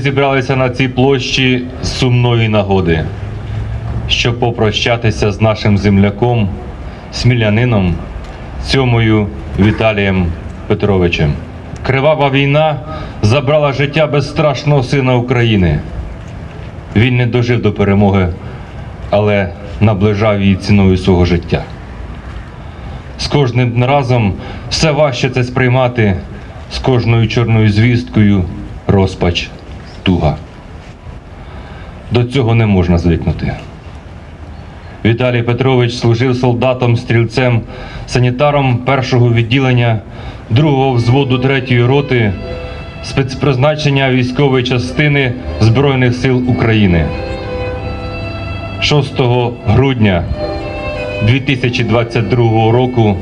зібралися на цій площі з сумної нагоди, щоб попрощатися з нашим земляком, смілянином, Сьомою Віталієм Петровичем. Кривава війна забрала життя безстрашного сина України. Він не дожив до перемоги, але наближав її ціною свого життя. З кожним разом все важче це сприймати, з кожною чорною звісткою розпач, туга. До цього не можна звикнути. Віталій Петрович служив солдатом, стрільцем, санітаром першого відділення, другого взводу третьої роти, спецпризначення військової частини Збройних сил України. 6 грудня 2022 року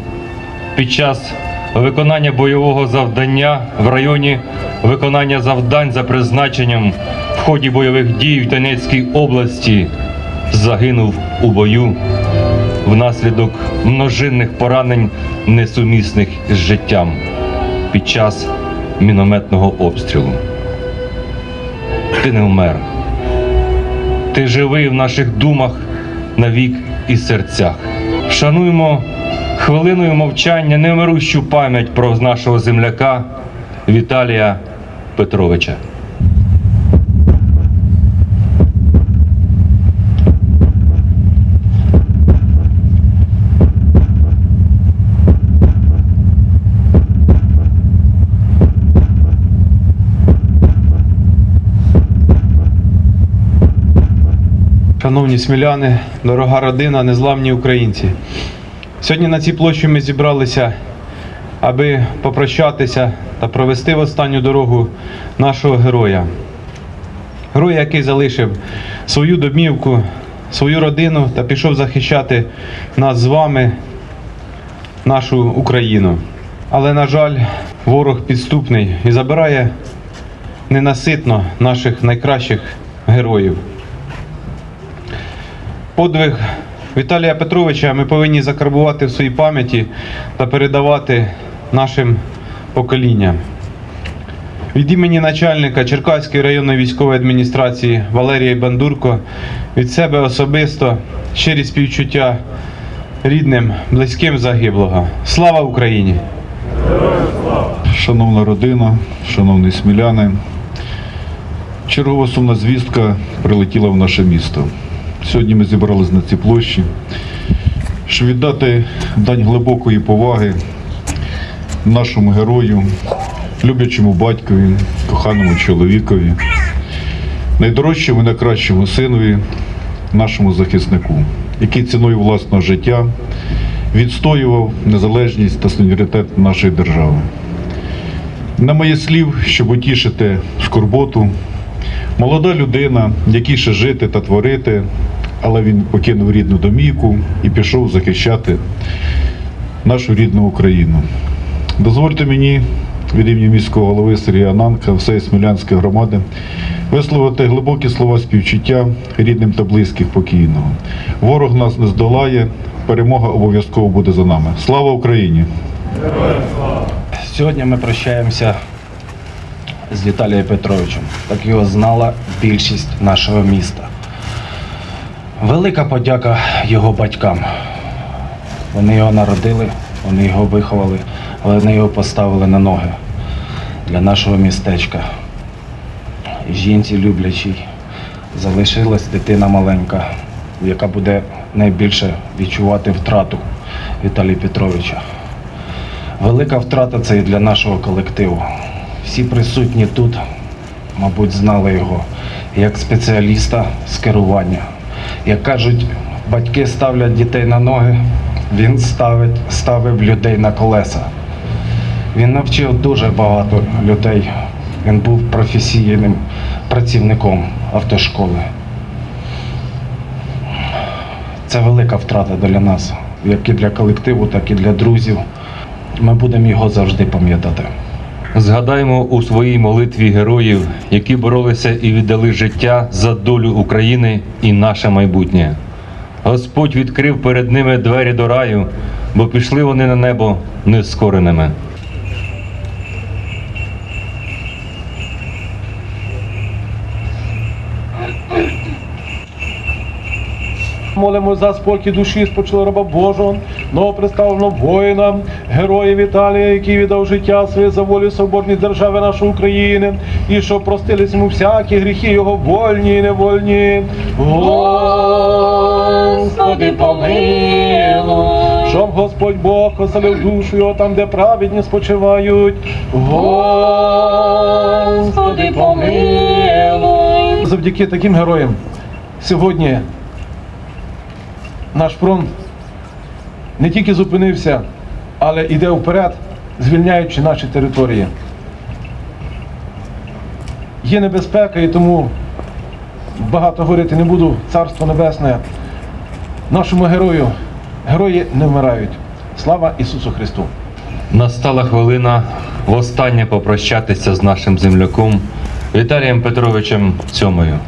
під час виконання бойового завдання в районі виконання завдань за призначенням в ході бойових дій в Донецькій області загинув у бою внаслідок множинних поранень, несумісних з життям під час мінометного обстрілу. Ти не вмер. Ти живий в наших думах навік і серцях. Шануємо хвилиною мовчання немирущу пам'ять про нашого земляка Віталія Петровича. Шановні сміляни, дорога родина, незламні українці. Сьогодні на цій площі ми зібралися, аби попрощатися та провести в останню дорогу нашого героя. Героя, який залишив свою домівку, свою родину та пішов захищати нас з вами, нашу Україну. Але, на жаль, ворог підступний і забирає ненаситно наших найкращих героїв. Подвиг Віталія Петровича ми повинні закарбувати в своїй пам'яті та передавати нашим поколінням. Від імені начальника Черкаської районної військової адміністрації Валерія Бандурко від себе особисто щирі співчуття рідним, близьким загиблого. Слава Україні! Шановна родина, шановні сміляни, чергова сумна звістка прилетіла в наше місто. Сьогодні ми зібрались на цій площі, щоб віддати дань глибокої поваги нашому герою, люблячому батькові, коханому чоловікові, найдорожчому і найкращому синові, нашому захиснику, який ціною власного життя відстоював незалежність та суверенітет нашої держави. На моє слів, щоб утішити скорботу, молода людина, якій ще жити та творити, але він покинув рідну домівку і пішов захищати нашу рідну Україну. Дозвольте мені від імені міського голови Сергія Ананка, всієї Смілянської громади висловити глибокі слова співчуття рідним та близьких покійного. Ворог нас не здолає, перемога обов'язково буде за нами. Слава Україні! Сьогодні ми прощаємося з Віталієм Петровичем, так його знала більшість нашого міста. Велика подяка його батькам. Вони його народили, вони його виховали, вони його поставили на ноги для нашого містечка. Жінці люблячій залишилась дитина маленька, яка буде найбільше відчувати втрату Віталія Петровича. Велика втрата це і для нашого колективу. Всі присутні тут, мабуть, знали його як спеціаліста з керування. Як кажуть, батьки ставлять дітей на ноги, він ставить, ставив людей на колеса. Він навчив дуже багато людей. Він був професійним працівником автошколи. Це велика втрата для нас, як і для колективу, так і для друзів. Ми будемо його завжди пам'ятати. Згадаймо у своїй молитві героїв, які боролися і віддали життя за долю України і наше майбутнє. Господь відкрив перед ними двері до раю, бо пішли вони на небо нескореними. Молимо за спокій душі спочило раба Божого, новоприставленого воїна, героя Віталія, який віддав життя своє за волю соборній держави нашої України, і щоб простились йому всякі гріхи його вольні і невольні. Господи, помилуй, щоб Господь Бог оселив душу його там, де праведні спочивають. Господи, помилуй. Завдяки таким героям сьогодні наш фронт не тільки зупинився, але йде вперед, звільняючи наші території. Є небезпека, і тому багато говорити не буду. Царство Небесне. Нашому герою. Герої не вмирають. Слава Ісусу Христу! Настала хвилина востаннє попрощатися з нашим земляком Віталієм Петровичем Цьомою.